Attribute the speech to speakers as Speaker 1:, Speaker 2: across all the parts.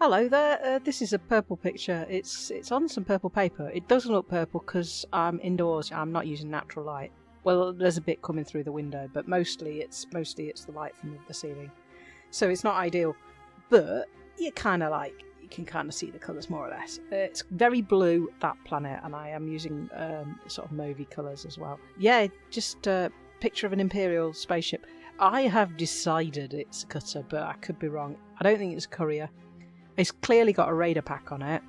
Speaker 1: Hello there. Uh, this is a purple picture. It's it's on some purple paper. It doesn't look purple because I'm indoors. I'm not using natural light. Well, there's a bit coming through the window, but mostly it's mostly it's the light from the ceiling. So it's not ideal, but you kind of like you can kind of see the colours more or less. Uh, it's very blue that planet, and I am using um, sort of mauvey colours as well. Yeah, just a picture of an imperial spaceship. I have decided it's a cutter, but I could be wrong. I don't think it's a courier. It's clearly got a radar pack on it,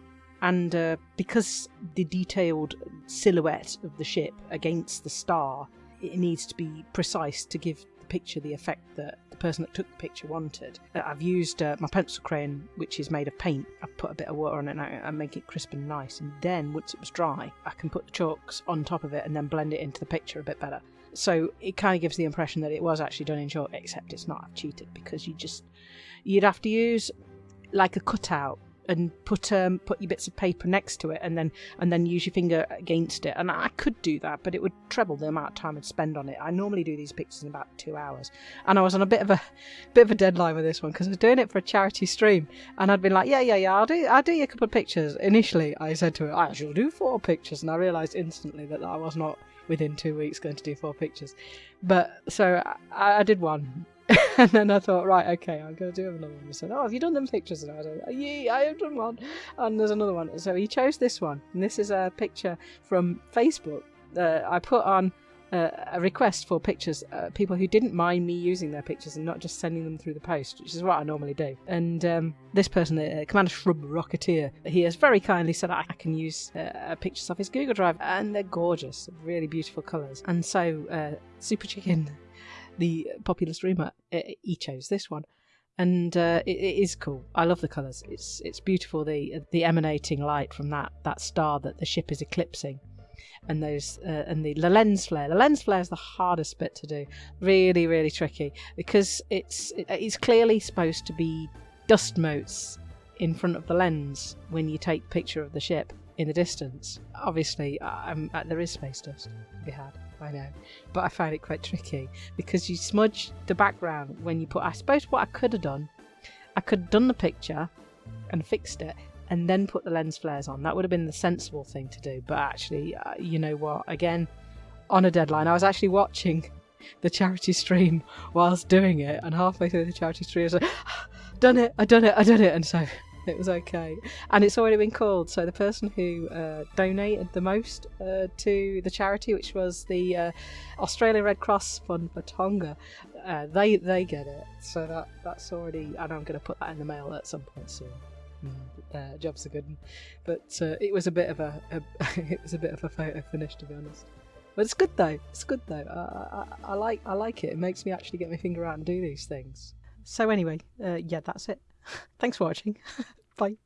Speaker 1: and uh, because the detailed silhouette of the ship against the star, it needs to be precise to give the picture the effect that the person that took the picture wanted. Uh, I've used uh, my pencil crayon, which is made of paint. I've put a bit of water on it and, and make it crisp and nice. And then, once it was dry, I can put the chalks on top of it and then blend it into the picture a bit better. So it kind of gives the impression that it was actually done in chalk, except it's not. I've cheated because you just you'd have to use like a cutout and put um, put your bits of paper next to it and then and then use your finger against it. And I could do that but it would treble the amount of time I'd spend on it. I normally do these pictures in about two hours. And I was on a bit of a bit of a deadline with this one because I was doing it for a charity stream. And I'd been like yeah yeah yeah I'll do I'll do you a couple of pictures. Initially I said to her I shall do four pictures. And I realised instantly that I was not within two weeks going to do four pictures. But so I, I did one and then I thought, right, okay, I'm going to do another one. He said, oh, have you done them pictures? And I said, yeah, I have done one. And there's another one. So he chose this one. And this is a picture from Facebook. I put on uh, a request for pictures, uh, people who didn't mind me using their pictures and not just sending them through the post, which is what I normally do. And um, this person, uh, Commander Shrub Rocketeer, he has very kindly said I can use uh, pictures off his Google Drive, and they're gorgeous, really beautiful colours. And so, uh, Super Chicken the popular streamer, he chose this one, and uh, it, it is cool. I love the colours. It's it's beautiful. The the emanating light from that that star that the ship is eclipsing, and those uh, and the, the lens flare. The lens flare is the hardest bit to do. Really, really tricky because it's it, it's clearly supposed to be dust motes in front of the lens when you take picture of the ship in the distance. Obviously, um, there is space dust to be had. I know, but I find it quite tricky because you smudge the background when you put. I suppose what I could have done, I could have done the picture and fixed it and then put the lens flares on. That would have been the sensible thing to do. But actually, uh, you know what? Again, on a deadline, I was actually watching the charity stream whilst doing it, and halfway through the charity stream, I was like, "Done it! I done it! I done it!" And so it was okay. And it's already been called. So the person who uh, donated the most uh, to the charity, which was the uh, Australian Red Cross Fund for Tonga, uh, they they get it. So that that's already, and I'm going to put that in the mail at some point soon. Mm, uh, jobs are good, but uh, it was a bit of a, a it was a bit of a photo finish to be honest. But it's good though. It's good though. I, I, I like I like it. It makes me actually get my finger out and do these things. So anyway, yeah, that's it. Thanks for watching. Bye.